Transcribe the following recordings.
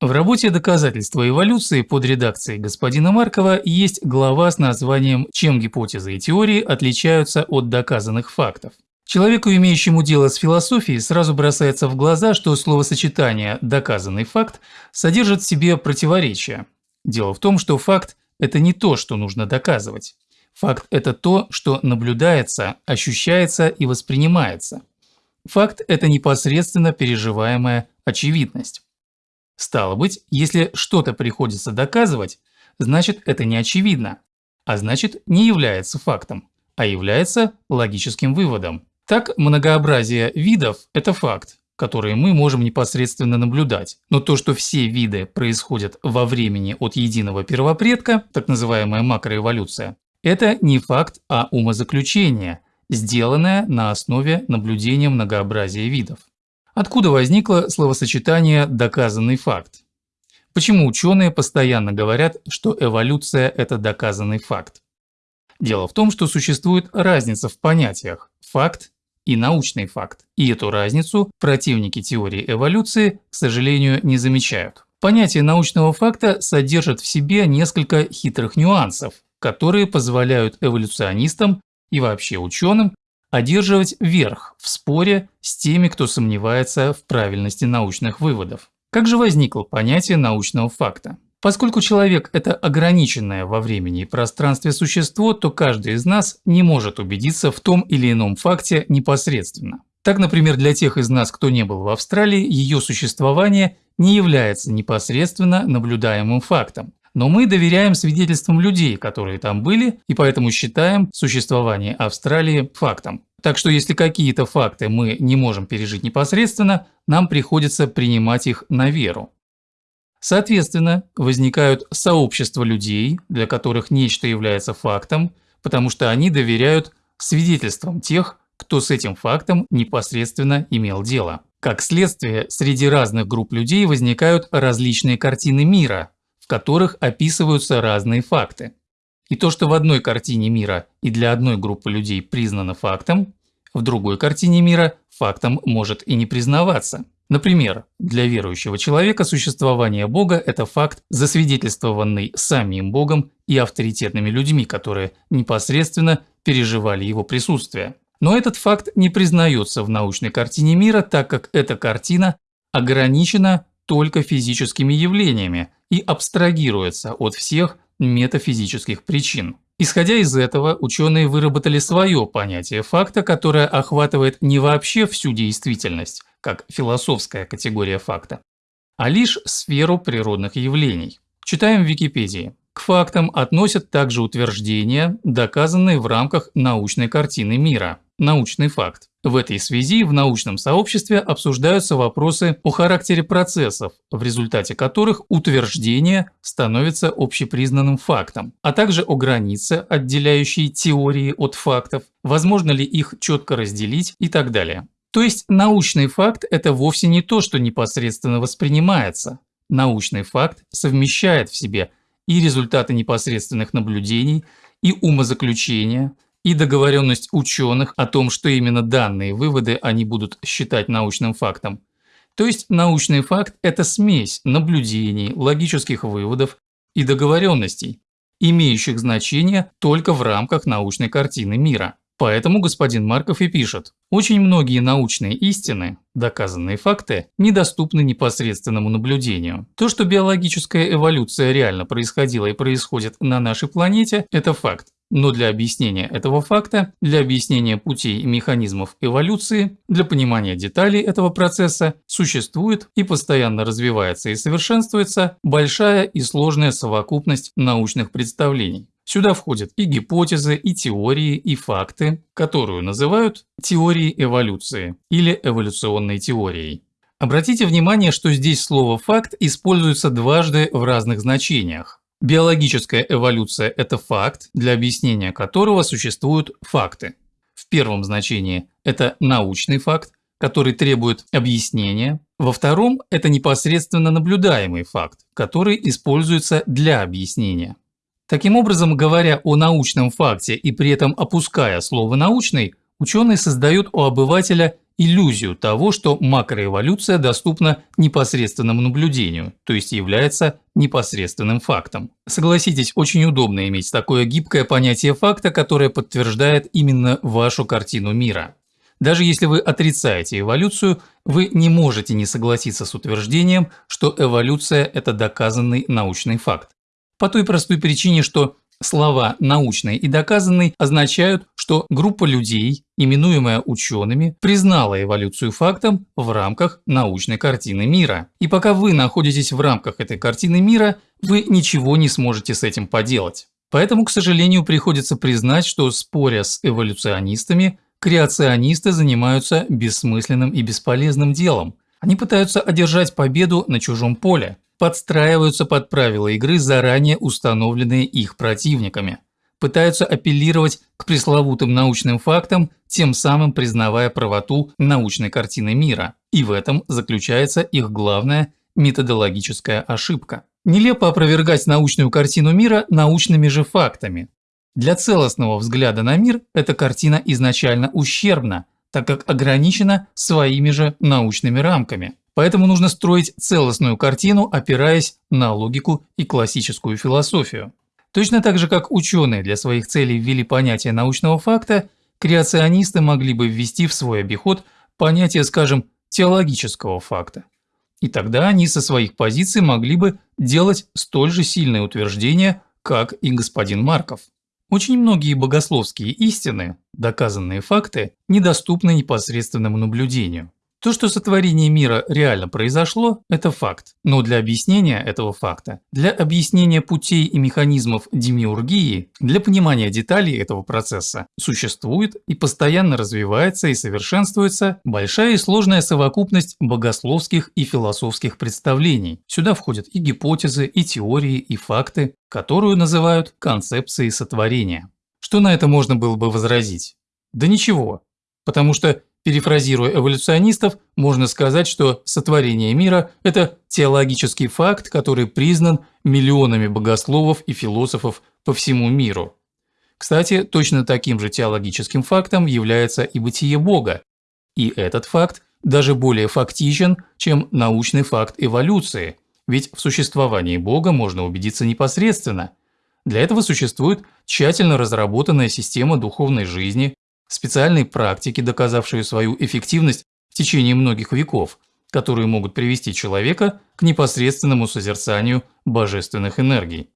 В работе «Доказательства эволюции» под редакцией господина Маркова есть глава с названием «Чем гипотезы и теории отличаются от доказанных фактов». Человеку, имеющему дело с философией, сразу бросается в глаза, что словосочетание «доказанный факт» содержит в себе противоречие. Дело в том, что факт – это не то, что нужно доказывать. Факт – это то, что наблюдается, ощущается и воспринимается. Факт – это непосредственно переживаемая очевидность. Стало быть, если что-то приходится доказывать, значит это не очевидно, а значит не является фактом, а является логическим выводом. Так, многообразие видов – это факт, который мы можем непосредственно наблюдать. Но то, что все виды происходят во времени от единого первопредка, так называемая макроэволюция, это не факт, а умозаключение, сделанное на основе наблюдения многообразия видов. Откуда возникло словосочетание «доказанный факт»? Почему ученые постоянно говорят, что эволюция – это доказанный факт? Дело в том, что существует разница в понятиях «факт» и «научный факт», и эту разницу противники теории эволюции, к сожалению, не замечают. Понятие научного факта содержит в себе несколько хитрых нюансов, которые позволяют эволюционистам и вообще ученым одерживать верх в споре с теми, кто сомневается в правильности научных выводов. Как же возникло понятие научного факта? Поскольку человек – это ограниченное во времени и пространстве существо, то каждый из нас не может убедиться в том или ином факте непосредственно. Так, например, для тех из нас, кто не был в Австралии, ее существование не является непосредственно наблюдаемым фактом. Но мы доверяем свидетельствам людей, которые там были, и поэтому считаем существование Австралии фактом. Так что если какие-то факты мы не можем пережить непосредственно, нам приходится принимать их на веру. Соответственно, возникают сообщества людей, для которых нечто является фактом, потому что они доверяют свидетельствам тех, кто с этим фактом непосредственно имел дело. Как следствие, среди разных групп людей возникают различные картины мира, которых описываются разные факты. И то, что в одной картине мира и для одной группы людей признано фактом, в другой картине мира фактом может и не признаваться. Например, для верующего человека существование Бога – это факт, засвидетельствованный самим Богом и авторитетными людьми, которые непосредственно переживали его присутствие. Но этот факт не признается в научной картине мира, так как эта картина ограничена только физическими явлениями и абстрагируется от всех метафизических причин. Исходя из этого, ученые выработали свое понятие факта, которое охватывает не вообще всю действительность, как философская категория факта, а лишь сферу природных явлений. Читаем в Википедии. К фактам относят также утверждения, доказанные в рамках научной картины мира. Научный факт. В этой связи в научном сообществе обсуждаются вопросы о характере процессов, в результате которых утверждение становится общепризнанным фактом, а также о границе, отделяющей теории от фактов, возможно ли их четко разделить и так далее. То есть научный факт – это вовсе не то, что непосредственно воспринимается. Научный факт совмещает в себе и результаты непосредственных наблюдений, и умозаключения – и договоренность ученых о том, что именно данные выводы они будут считать научным фактом. То есть научный факт – это смесь наблюдений, логических выводов и договоренностей, имеющих значение только в рамках научной картины мира. Поэтому господин Марков и пишет, очень многие научные истины, доказанные факты, недоступны непосредственному наблюдению. То, что биологическая эволюция реально происходила и происходит на нашей планете, это факт. Но для объяснения этого факта, для объяснения путей и механизмов эволюции, для понимания деталей этого процесса существует и постоянно развивается и совершенствуется большая и сложная совокупность научных представлений. Сюда входят и гипотезы, и теории, и факты, которую называют теорией эволюции или эволюционной теорией. Обратите внимание, что здесь слово «факт» используется дважды в разных значениях. Биологическая эволюция – это факт, для объяснения которого существуют факты. В первом значении это научный факт, который требует объяснения. Во втором – это непосредственно наблюдаемый факт, который используется для объяснения. Таким образом, говоря о научном факте и при этом опуская слово «научный», ученый создает у обывателя иллюзию того, что макроэволюция доступна непосредственному наблюдению, то есть является непосредственным фактом. Согласитесь, очень удобно иметь такое гибкое понятие факта, которое подтверждает именно вашу картину мира. Даже если вы отрицаете эволюцию, вы не можете не согласиться с утверждением, что эволюция – это доказанный научный факт. По той простой причине, что слова «научный» и «доказанный» означают, что группа людей, именуемая учеными, признала эволюцию фактом в рамках научной картины мира. И пока вы находитесь в рамках этой картины мира, вы ничего не сможете с этим поделать. Поэтому, к сожалению, приходится признать, что споря с эволюционистами, Креационисты занимаются бессмысленным и бесполезным делом. Они пытаются одержать победу на чужом поле, подстраиваются под правила игры, заранее установленные их противниками, пытаются апеллировать к пресловутым научным фактам, тем самым признавая правоту научной картины мира. И в этом заключается их главная методологическая ошибка. Нелепо опровергать научную картину мира научными же фактами. Для целостного взгляда на мир эта картина изначально ущербна, так как ограничена своими же научными рамками. Поэтому нужно строить целостную картину, опираясь на логику и классическую философию. Точно так же, как ученые для своих целей ввели понятие научного факта, креационисты могли бы ввести в свой обиход понятие, скажем, теологического факта. И тогда они со своих позиций могли бы делать столь же сильные утверждения, как и господин Марков. Очень многие богословские истины, доказанные факты, недоступны непосредственному наблюдению. То, что сотворение мира реально произошло, это факт. Но для объяснения этого факта, для объяснения путей и механизмов демиургии, для понимания деталей этого процесса существует и постоянно развивается и совершенствуется большая и сложная совокупность богословских и философских представлений. Сюда входят и гипотезы, и теории, и факты, которую называют концепцией сотворения. Что на это можно было бы возразить? Да ничего, потому что Перефразируя эволюционистов, можно сказать, что сотворение мира – это теологический факт, который признан миллионами богословов и философов по всему миру. Кстати, точно таким же теологическим фактом является и бытие Бога. И этот факт даже более фактичен, чем научный факт эволюции, ведь в существовании Бога можно убедиться непосредственно. Для этого существует тщательно разработанная система духовной жизни, специальные практики, доказавшие свою эффективность в течение многих веков, которые могут привести человека к непосредственному созерцанию божественных энергий.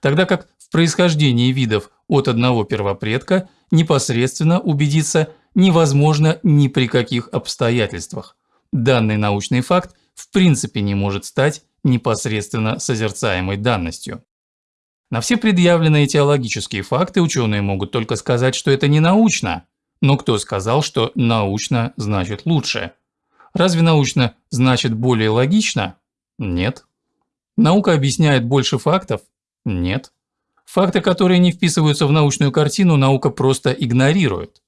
Тогда как в происхождении видов от одного первопредка непосредственно убедиться невозможно ни при каких обстоятельствах. Данный научный факт в принципе не может стать непосредственно созерцаемой данностью. На все предъявленные теологические факты ученые могут только сказать, что это не научно, но кто сказал, что научно значит лучше? Разве научно значит более логично? Нет. Наука объясняет больше фактов? Нет. Факты, которые не вписываются в научную картину, наука просто игнорирует.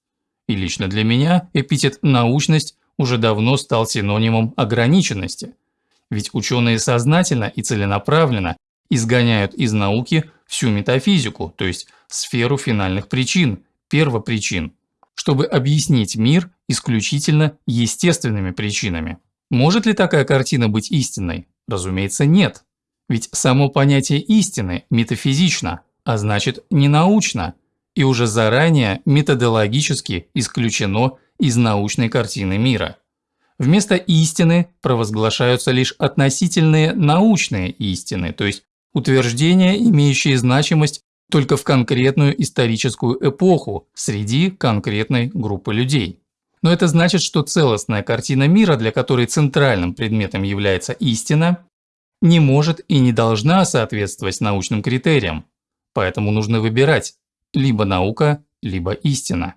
И лично для меня эпитет «научность» уже давно стал синонимом ограниченности. Ведь ученые сознательно и целенаправленно изгоняют из науки всю метафизику, то есть сферу финальных причин, первопричин чтобы объяснить мир исключительно естественными причинами. Может ли такая картина быть истинной? Разумеется, нет. Ведь само понятие истины метафизично, а значит не научно, и уже заранее методологически исключено из научной картины мира. Вместо истины провозглашаются лишь относительные научные истины, то есть утверждения, имеющие значимость только в конкретную историческую эпоху среди конкретной группы людей. Но это значит, что целостная картина мира, для которой центральным предметом является истина, не может и не должна соответствовать научным критериям. Поэтому нужно выбирать либо наука, либо истина.